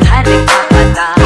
太累，快完蛋。